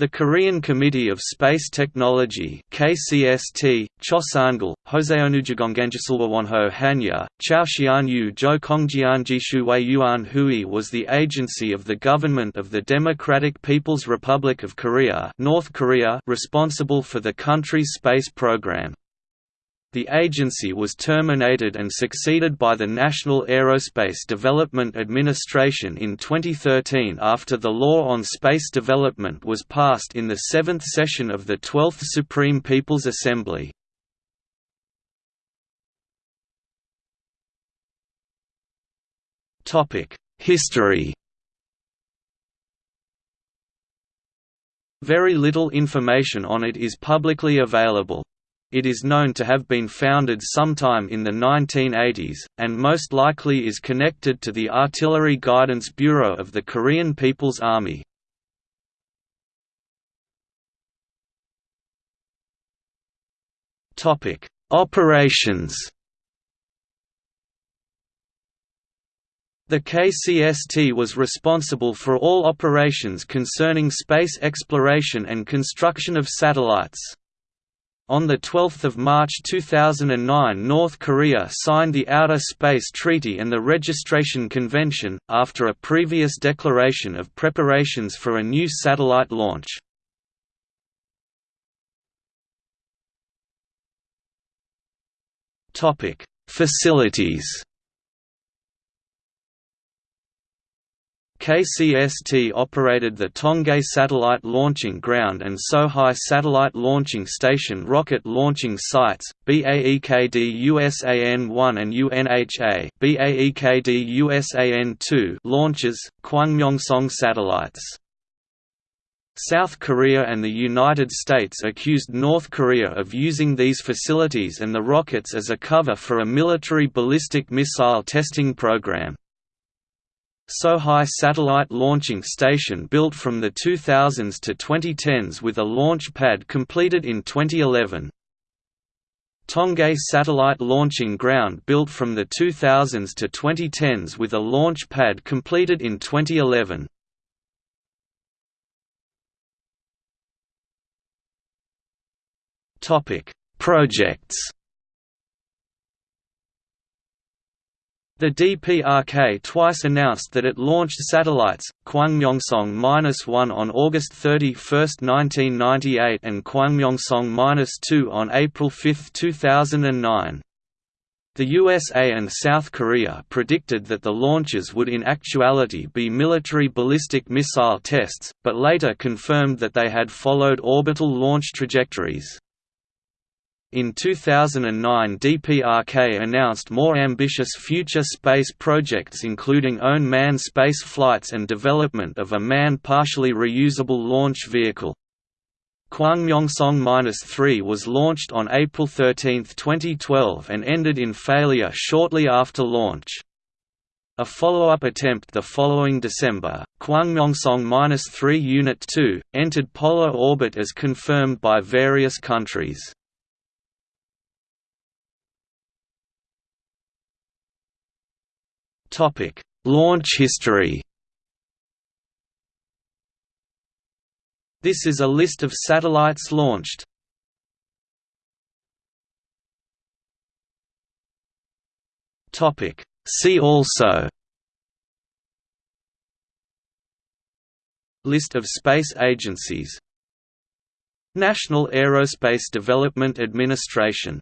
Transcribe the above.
The Korean Committee of Space Technology KCST, Chosangal, Hoseonujigongenjisulwawonho Hanya, Chao Xianyu Zhou Kongjianjishuwei Yuan Hui was the agency of the government of the Democratic People's Republic of Korea North Korea responsible for the country's space program. The agency was terminated and succeeded by the National Aerospace Development Administration in 2013 after the Law on Space Development was passed in the seventh session of the 12th Supreme People's Assembly. History Very little information on it is publicly available. It is known to have been founded sometime in the 1980s, and most likely is connected to the Artillery Guidance Bureau of the Korean People's Army. Operations The KCST was responsible for all operations concerning space exploration and construction of satellites. On 12 March 2009 North Korea signed the Outer Space Treaty and the Registration Convention, after a previous declaration of preparations for a new satellite launch. Facilities KCST operated the Tonghae Satellite Launching Ground and Sohae Satellite Launching Station rocket launching sites, Baekdusan-1 and UNHA Baekdusan-2 launches, Kwangmyongsong satellites. South Korea and the United States accused North Korea of using these facilities and the rockets as a cover for a military ballistic missile testing program. Sohae Satellite Launching Station built from the 2000s to 2010s with a launch pad completed in 2011. Tonghae Satellite Launching Ground built from the 2000s to 2010s with a launch pad completed in 2011. Projects The DPRK twice announced that it launched satellites, Kwangmyongsong-1 on August 31, 1998 and Kwangmyongsong-2 on April 5, 2009. The USA and South Korea predicted that the launches would in actuality be military ballistic missile tests, but later confirmed that they had followed orbital launch trajectories. In 2009 DPRK announced more ambitious future space projects including own manned space flights and development of a manned partially reusable launch vehicle. Kwangmyongsong-3 was launched on April 13, 2012 and ended in failure shortly after launch. A follow-up attempt the following December, Kwangmyongsong-3 Unit 2, entered polar orbit as confirmed by various countries. Topic: Launch history. This is a list of satellites launched. Topic: See also. List of space agencies. National Aerospace Development Administration